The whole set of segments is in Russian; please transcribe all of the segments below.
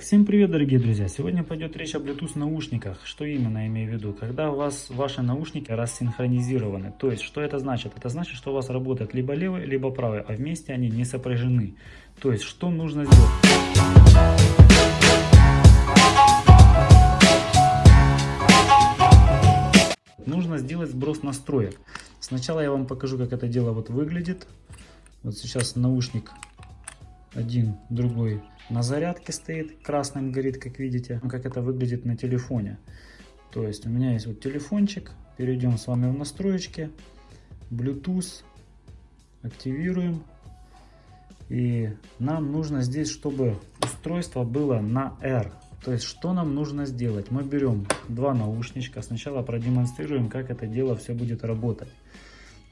Всем привет, дорогие друзья! Сегодня пойдет речь о Bluetooth наушниках. Что именно имею в виду? Когда у вас ваши наушники рассинхронизированы. То есть, что это значит? Это значит, что у вас работает либо левый, либо правый, а вместе они не сопряжены. То есть, что нужно сделать? Нужно сделать сброс настроек. Сначала я вам покажу, как это дело вот выглядит. Вот сейчас наушник один, другой на зарядке стоит, красным горит, как видите, ну, как это выглядит на телефоне. То есть у меня есть вот телефончик, перейдем с вами в настройки, Bluetooth, активируем. И нам нужно здесь, чтобы устройство было на R. То есть что нам нужно сделать? Мы берем два наушничка, сначала продемонстрируем, как это дело все будет работать.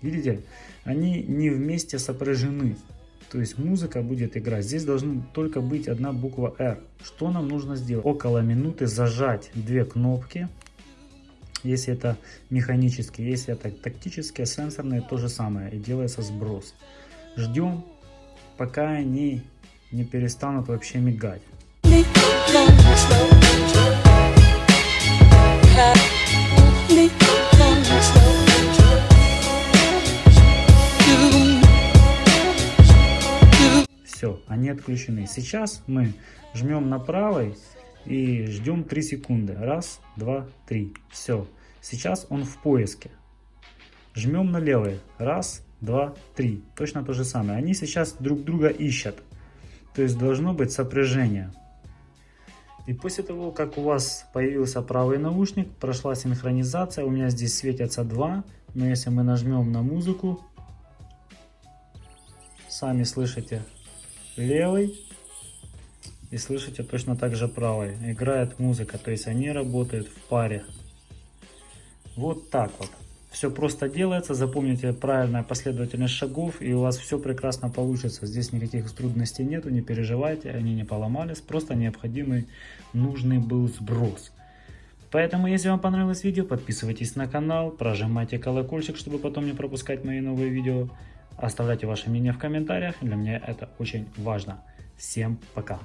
Видите, они не вместе сопряжены. То есть музыка будет играть. Здесь должна только быть одна буква R. Что нам нужно сделать? Около минуты зажать две кнопки. Если это механические, если это тактические, сенсорные, то же самое. И делается сброс. Ждем, пока они не перестанут вообще мигать. Все, они отключены. Сейчас мы жмем на правой и ждем 3 секунды. Раз, два, три. Все. Сейчас он в поиске. Жмем на левый. Раз, два, три. Точно то же самое. Они сейчас друг друга ищут. То есть должно быть сопряжение. И после того, как у вас появился правый наушник, прошла синхронизация, у меня здесь светятся два, но если мы нажмем на музыку, сами слышите, левый и слышите точно так же правый. Играет музыка, то есть они работают в паре. Вот так вот. Все просто делается, запомните правильная последовательность шагов и у вас все прекрасно получится. Здесь никаких трудностей нету, не переживайте, они не поломались, просто необходимый нужный был сброс. Поэтому, если вам понравилось видео, подписывайтесь на канал, прожимайте колокольчик, чтобы потом не пропускать мои новые видео. Оставляйте ваше мнение в комментариях, для меня это очень важно. Всем пока!